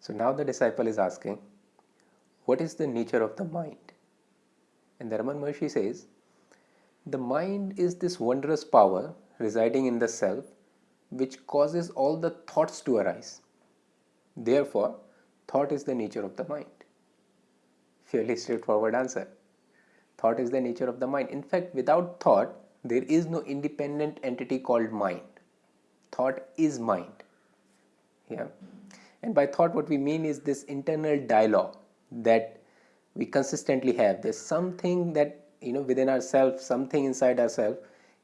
So now the disciple is asking, what is the nature of the mind? And the Ramana Maharshi says, the mind is this wondrous power residing in the self which causes all the thoughts to arise. Therefore, thought is the nature of the mind. Fairly straightforward answer. Thought is the nature of the mind. In fact, without thought, there is no independent entity called mind. Thought is mind. Yeah. And by thought, what we mean is this internal dialogue that we consistently have. There's something that, you know, within ourselves, something inside ourselves,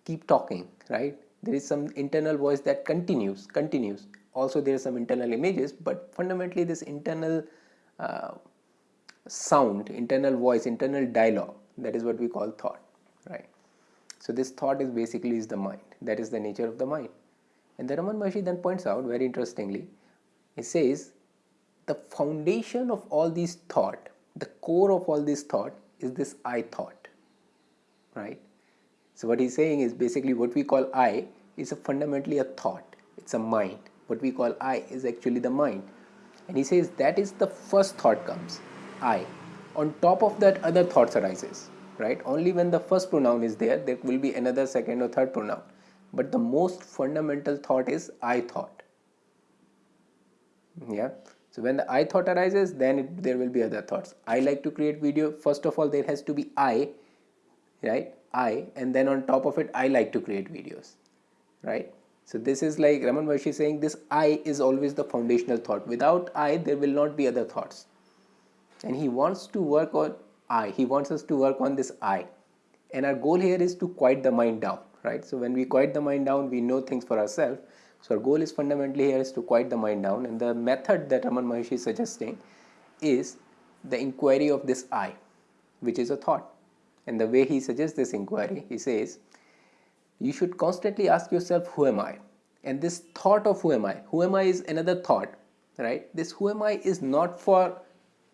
keep talking, right? There is some internal voice that continues, continues. Also, there are some internal images, but fundamentally, this internal uh, sound, internal voice, internal dialogue, that is what we call thought, right? So, this thought is basically is the mind. That is the nature of the mind. And the Ramana Maharshi then points out very interestingly he says the foundation of all these thought, the core of all this thought is this I thought, right? So what he's saying is basically what we call I is a fundamentally a thought, it's a mind. What we call I is actually the mind. And he says that is the first thought comes, I. On top of that other thoughts arises, right? Only when the first pronoun is there, there will be another second or third pronoun. But the most fundamental thought is I thought yeah so when the i thought arises then it, there will be other thoughts i like to create video first of all there has to be i right i and then on top of it i like to create videos right so this is like Ramana Maharshi saying this I is always the foundational thought. Without I, there will not be other thoughts. And he wants to work on I. He wants us to work on this I. And our goal here is to quiet the mind down, right? So when we quiet the mind down, we know things for ourselves. So our goal is fundamentally here is to quiet the mind down. And the method that Ramana Maharshi is suggesting is the inquiry of this I which is a thought. And the way he suggests this inquiry he says you should constantly ask yourself who am I? And this thought of who am I? Who am I is another thought right? This who am I is not for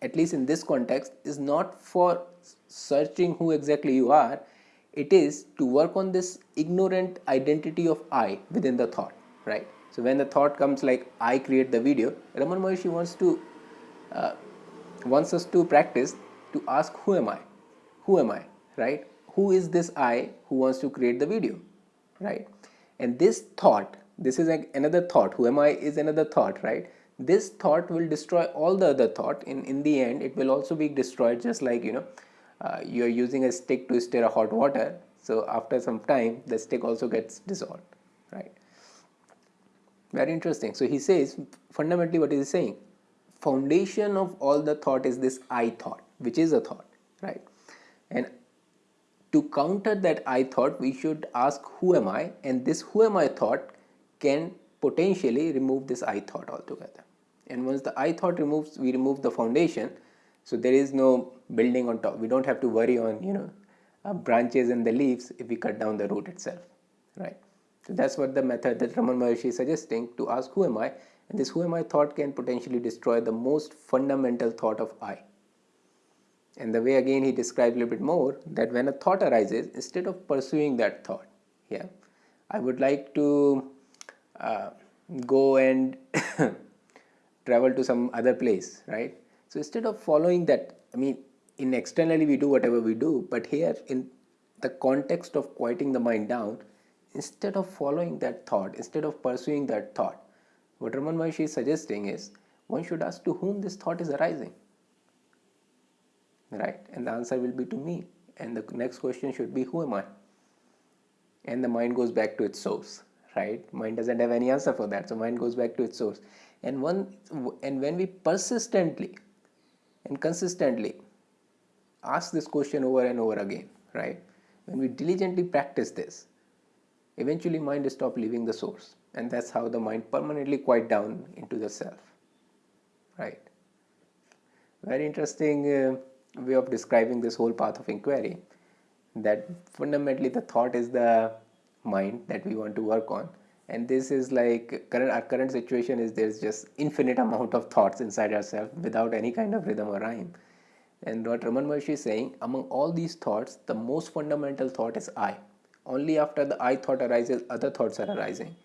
at least in this context is not for searching who exactly you are. It is to work on this ignorant identity of I within the thought right? So when the thought comes like I create the video Ramana Maharshi wants to uh, wants us to practice to ask who am I? Who am I right? Who is this I who wants to create the video right? And this thought this is like another thought. Who am I is another thought right? This thought will destroy all the other thought. In in the end it will also be destroyed just like you know uh, you are using a stick to stir a hot water. So after some time the stick also gets dissolved right very interesting. So he says fundamentally what is he saying? Foundation of all the thought is this I thought, which is a thought, right? And to counter that I thought, we should ask who am I? And this who am I thought can potentially remove this I thought altogether. And once the I thought removes, we remove the foundation. So there is no building on top. We don't have to worry on, you know, uh, branches and the leaves if we cut down the root itself, right? So that's what the method that Ramana Maharshi is suggesting to ask who am I? And this who am I? thought can potentially destroy the most fundamental thought of I. And the way again he describes a little bit more that when a thought arises instead of pursuing that thought yeah I would like to uh, go and travel to some other place right? So instead of following that I mean in externally we do whatever we do but here in the context of quieting the mind down instead of following that thought, instead of pursuing that thought, what Ramana Maharshi is suggesting is one should ask to whom this thought is arising. Right? And the answer will be to me. And the next question should be who am I? And the mind goes back to its source. Right? Mind doesn't have any answer for that. So mind goes back to its source. And one and when we persistently and consistently ask this question over and over again, right? When we diligently practice this, Eventually mind stop leaving the source and that's how the mind permanently quiet down into the self. Right. Very interesting uh, way of describing this whole path of inquiry that fundamentally the thought is the mind that we want to work on and this is like current our current situation is there's just infinite amount of thoughts inside ourselves without any kind of rhythm or rhyme and what Ramana Maharshi is saying among all these thoughts the most fundamental thought is I only after the I thought arises other thoughts are arising.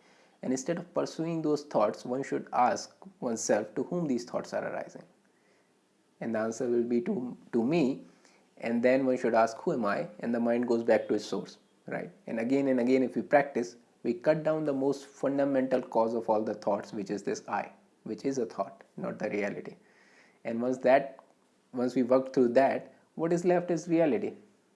And instead of pursuing those thoughts one should ask oneself to whom these thoughts are arising? And the answer will be to to me. And then one should ask who am i? And the mind goes back to its source right? And again and again if we practice we cut down the most fundamental cause of all the thoughts which is this i which is a thought not the reality. And once that once we work through that what is left is reality